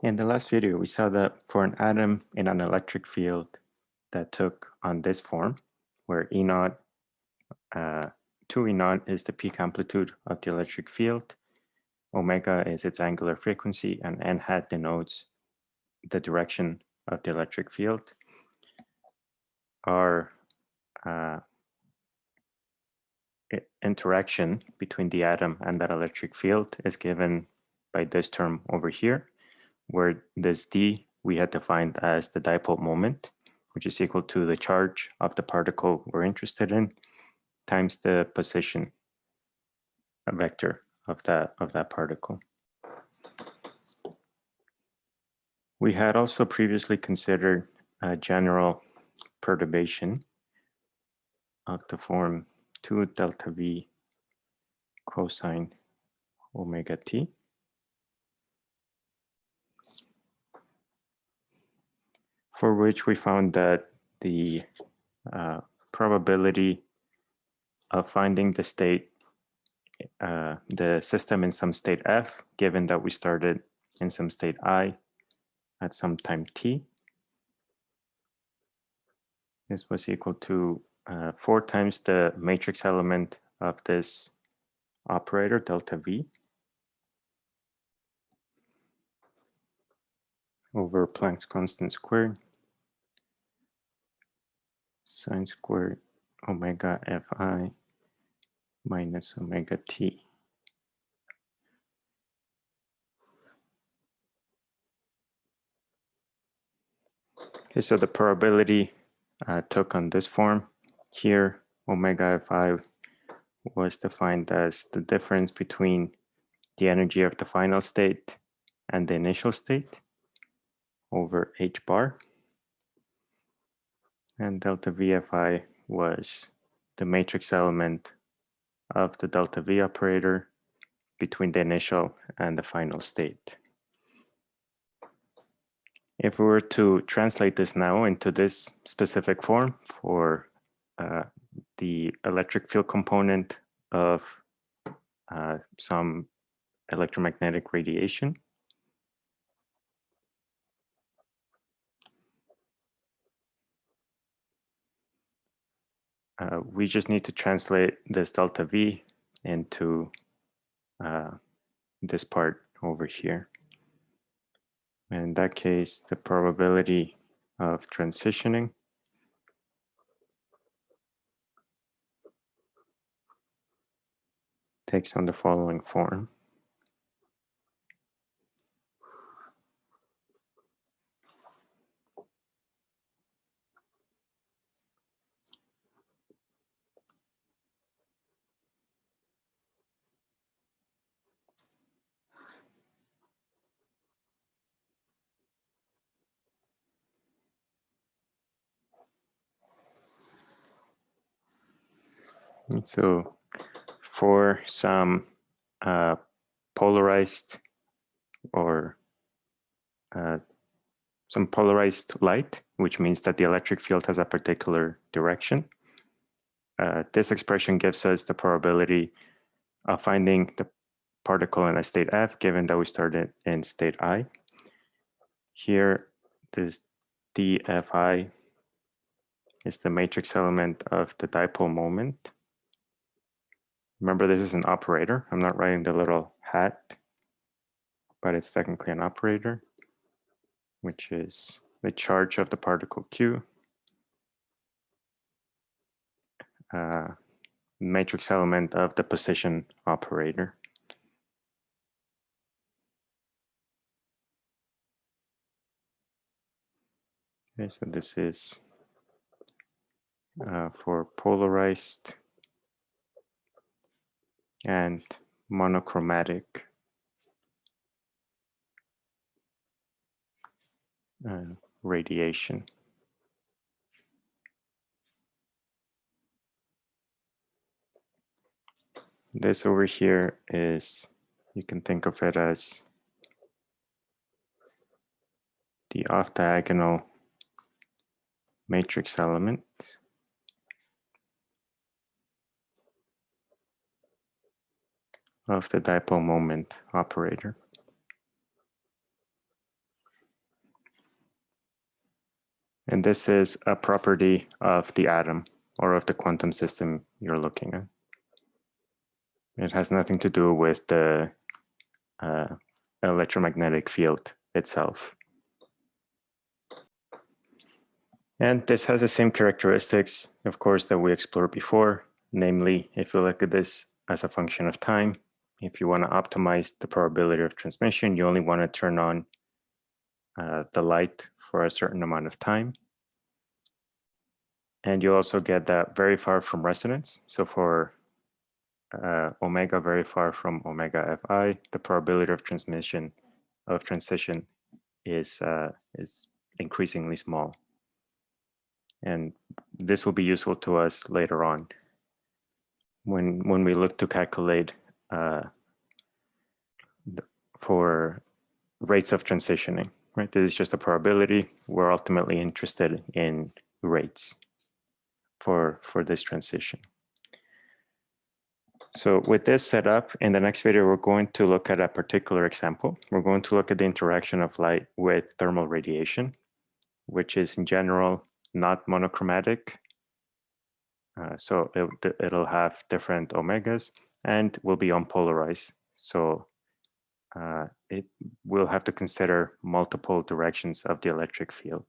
In the last video, we saw that for an atom in an electric field that took on this form, where E naught, uh, 2 E naught is the peak amplitude of the electric field, omega is its angular frequency, and n hat denotes the direction of the electric field. Our uh, interaction between the atom and that electric field is given by this term over here, where this d we had defined as the dipole moment, which is equal to the charge of the particle we're interested in times the position vector of that of that particle. We had also previously considered a general perturbation of the form 2 delta v cosine omega t. For which we found that the uh, probability of finding the state, uh, the system in some state f, given that we started in some state i at some time t, this was equal to uh, four times the matrix element of this operator, delta V, over Planck's constant squared, sine squared omega fi minus omega t. Okay, so the probability uh, took on this form here, omega fi was defined as the difference between the energy of the final state and the initial state over h bar. And delta VFI was the matrix element of the delta V operator between the initial and the final state. If we were to translate this now into this specific form for uh, the electric field component of uh, some electromagnetic radiation. Uh, we just need to translate this delta V into uh, this part over here. And In that case, the probability of transitioning takes on the following form. So for some uh, polarized or uh, some polarized light, which means that the electric field has a particular direction. Uh, this expression gives us the probability of finding the particle in a state F, given that we started in state I. Here, this dFi is the matrix element of the dipole moment. Remember, this is an operator. I'm not writing the little hat, but it's technically an operator, which is the charge of the particle Q. Uh, matrix element of the position operator. Okay, so this is uh, for polarized and monochromatic radiation. This over here is, you can think of it as the off-diagonal matrix element. Of the dipole moment operator. And this is a property of the atom or of the quantum system you're looking at. It has nothing to do with the uh, electromagnetic field itself. And this has the same characteristics, of course, that we explored before. Namely, if you look at this as a function of time, if you want to optimize the probability of transmission, you only want to turn on uh, the light for a certain amount of time. And you also get that very far from resonance. So for uh, omega very far from omega fi, the probability of transmission of transition is uh, is increasingly small. And this will be useful to us later on when when we look to calculate uh, for rates of transitioning. Right, this is just a probability. We're ultimately interested in rates for for this transition. So with this set up, in the next video, we're going to look at a particular example. We're going to look at the interaction of light with thermal radiation, which is in general not monochromatic. Uh, so it, it'll have different omegas and will be unpolarized. So uh, it will have to consider multiple directions of the electric field.